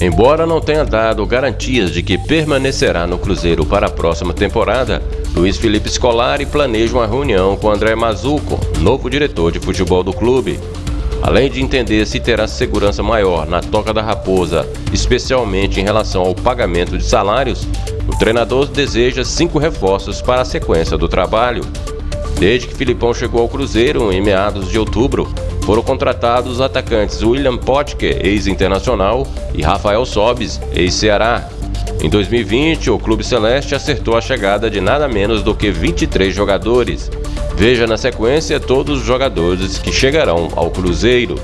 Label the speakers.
Speaker 1: Embora não tenha dado garantias de que permanecerá no Cruzeiro para a próxima temporada, Luiz Felipe Scolari planeja uma reunião com André Mazuco, novo diretor de futebol do clube. Além de entender se terá segurança maior na Toca da Raposa, especialmente em relação ao pagamento de salários, o treinador deseja cinco reforços para a sequência do trabalho. Desde que Filipão chegou ao Cruzeiro em meados de outubro, foram contratados os atacantes William Potke, ex-internacional, e Rafael Sobis, ex-Ceará. Em 2020, o Clube Celeste acertou a chegada de nada menos do que 23 jogadores. Veja na sequência todos os jogadores que chegarão ao Cruzeiro.